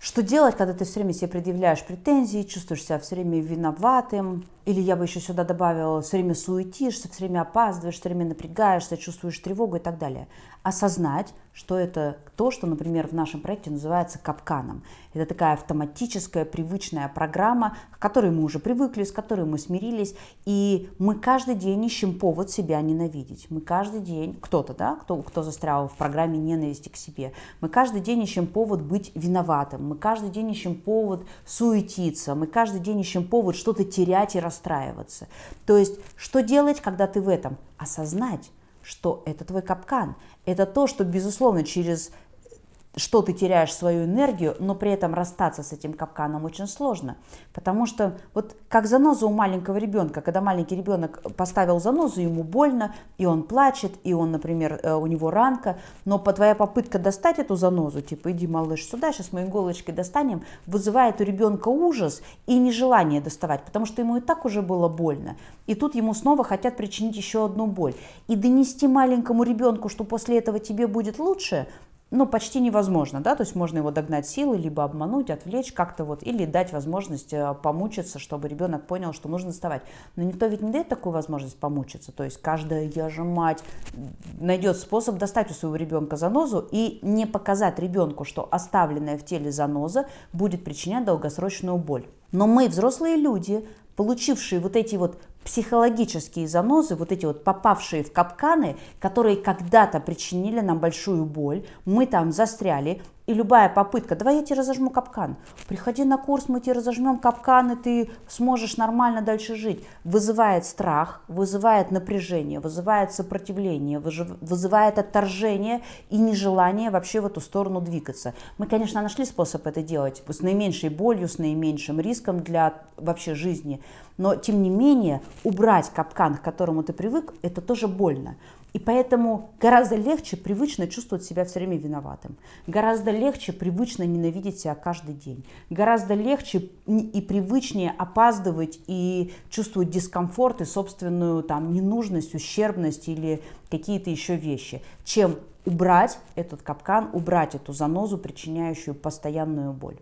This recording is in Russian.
Что делать, когда ты все время себе предъявляешь претензии, чувствуешь себя все время виноватым, или я бы еще сюда добавила, все время суетишься, все время опаздываешь, все время напрягаешься, чувствуешь тревогу и так далее. Осознать, что это то, что, например, в нашем проекте называется капканом. Это такая автоматическая, привычная программа, к которой мы уже привыкли, с которой мы смирились, и мы каждый день ищем повод себя ненавидеть. Мы каждый день, кто-то, да, кто, кто застрял в программе ненависти к себе, мы каждый день ищем повод быть виноватым, мы каждый день ищем повод суетиться, мы каждый день ищем повод что-то терять и расстраиваться. То есть, что делать, когда ты в этом? Осознать, что это твой капкан. Это то, что, безусловно, через что ты теряешь свою энергию, но при этом расстаться с этим капканом очень сложно. Потому что вот как заноза у маленького ребенка, когда маленький ребенок поставил занозу, ему больно, и он плачет, и он, например, э, у него ранка, но по твоя попытка достать эту занозу, типа иди, малыш, сюда, сейчас мы иголочкой достанем, вызывает у ребенка ужас и нежелание доставать, потому что ему и так уже было больно. И тут ему снова хотят причинить еще одну боль. И донести маленькому ребенку, что после этого тебе будет лучше, ну, почти невозможно, да, то есть можно его догнать силой, либо обмануть, отвлечь как-то вот, или дать возможность э, помучиться, чтобы ребенок понял, что нужно вставать. Но никто ведь не дает такую возможность помучиться, то есть каждая я же мать найдет способ достать у своего ребенка занозу и не показать ребенку, что оставленная в теле заноза будет причинять долгосрочную боль. Но мы, взрослые люди, получившие вот эти вот психологические занозы, вот эти вот попавшие в капканы, которые когда-то причинили нам большую боль, мы там застряли, и любая попытка, давай я тебе разожму капкан, приходи на курс, мы тебе разожмем капкан, и ты сможешь нормально дальше жить, вызывает страх, вызывает напряжение, вызывает сопротивление, вызывает отторжение и нежелание вообще в эту сторону двигаться. Мы, конечно, нашли способ это делать с наименьшей болью, с наименьшим риском для вообще жизни, но тем не менее убрать капкан, к которому ты привык, это тоже больно. И поэтому гораздо легче привычно чувствовать себя все время виноватым. Гораздо легче привычно ненавидеть себя каждый день. Гораздо легче и привычнее опаздывать и чувствовать дискомфорт и собственную там, ненужность, ущербность или какие-то еще вещи, чем убрать этот капкан, убрать эту занозу, причиняющую постоянную боль.